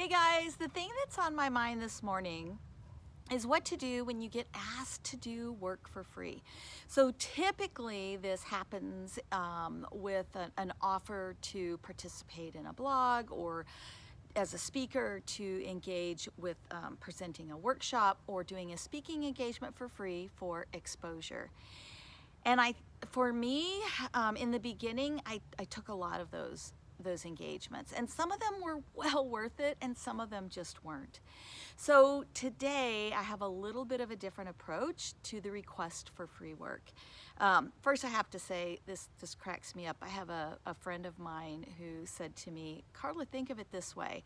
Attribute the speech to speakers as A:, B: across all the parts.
A: Hey guys, the thing that's on my mind this morning is what to do when you get asked to do work for free. So typically this happens um, with an, an offer to participate in a blog or as a speaker to engage with um, presenting a workshop or doing a speaking engagement for free for exposure. And I, for me, um, in the beginning, I, I took a lot of those those engagements and some of them were well worth it and some of them just weren't. So today I have a little bit of a different approach to the request for free work. Um, first I have to say this this cracks me up. I have a, a friend of mine who said to me, Carla think of it this way.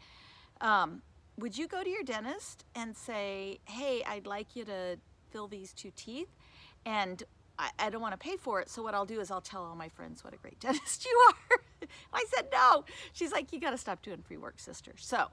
A: Um, would you go to your dentist and say, hey, I'd like you to fill these two teeth and I, I don't want to pay for it, so what I'll do is I'll tell all my friends what a great dentist you are. I said, no. She's like, you got to stop doing free work, sister. So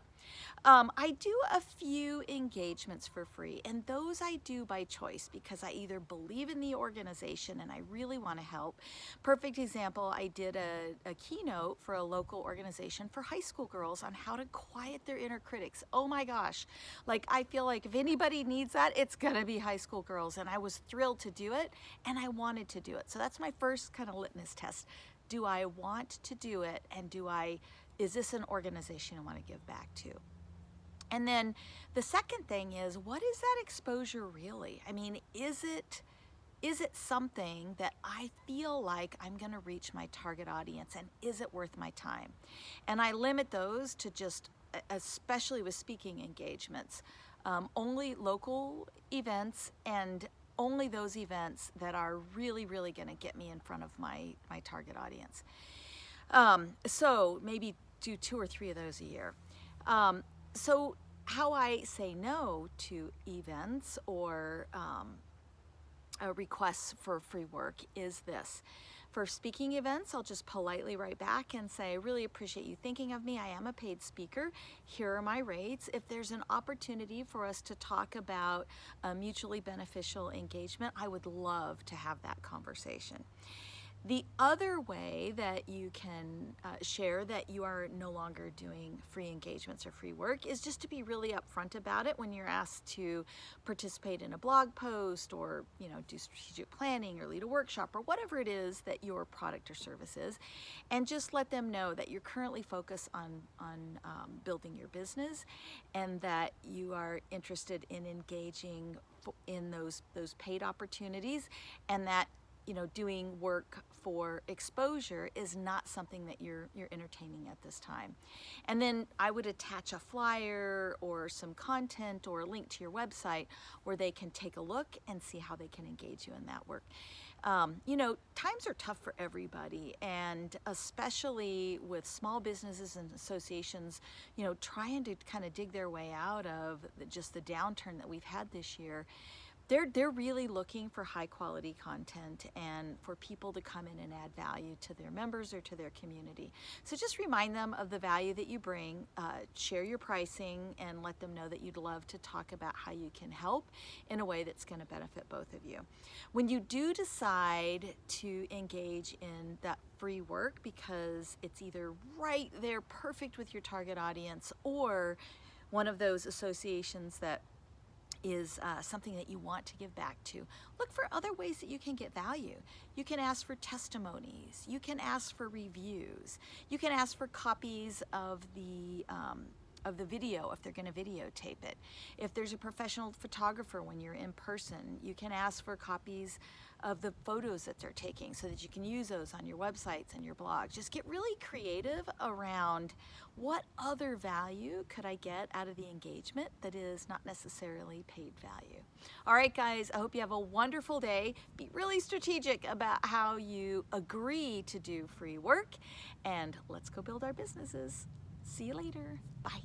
A: um, I do a few engagements for free, and those I do by choice because I either believe in the organization and I really want to help. Perfect example, I did a, a keynote for a local organization for high school girls on how to quiet their inner critics. Oh my gosh, like I feel like if anybody needs that, it's gonna be high school girls, and I was thrilled to do it, and I wanted to do it. So that's my first kind of litmus test. Do I want to do it, and do I is this an organization I want to give back to? And then the second thing is, what is that exposure really? I mean, is it, is it something that I feel like I'm gonna reach my target audience and is it worth my time? And I limit those to just, especially with speaking engagements, um, only local events and only those events that are really, really gonna get me in front of my, my target audience. Um, so maybe do two or three of those a year. Um, so how I say no to events or um, requests for free work is this. For speaking events, I'll just politely write back and say, I really appreciate you thinking of me. I am a paid speaker. Here are my rates. If there's an opportunity for us to talk about a mutually beneficial engagement, I would love to have that conversation. The other way that you can uh, share that you are no longer doing free engagements or free work is just to be really upfront about it when you're asked to participate in a blog post or you know do strategic planning or lead a workshop or whatever it is that your product or service is and just let them know that you're currently focused on, on um, building your business and that you are interested in engaging in those, those paid opportunities and that you know, doing work for exposure is not something that you're, you're entertaining at this time. And then I would attach a flyer or some content or a link to your website where they can take a look and see how they can engage you in that work. Um, you know, times are tough for everybody, and especially with small businesses and associations, you know, trying to kind of dig their way out of just the downturn that we've had this year they're, they're really looking for high quality content and for people to come in and add value to their members or to their community. So just remind them of the value that you bring, uh, share your pricing and let them know that you'd love to talk about how you can help in a way that's gonna benefit both of you. When you do decide to engage in that free work because it's either right there perfect with your target audience or one of those associations that is uh, something that you want to give back to. Look for other ways that you can get value. You can ask for testimonies. You can ask for reviews. You can ask for copies of the um, of the video if they're going to videotape it. If there's a professional photographer when you're in person, you can ask for copies of the photos that they're taking so that you can use those on your websites and your blogs. Just get really creative around what other value could I get out of the engagement that is not necessarily paid value. All right, guys, I hope you have a wonderful day. Be really strategic about how you agree to do free work and let's go build our businesses. See you later. Bye.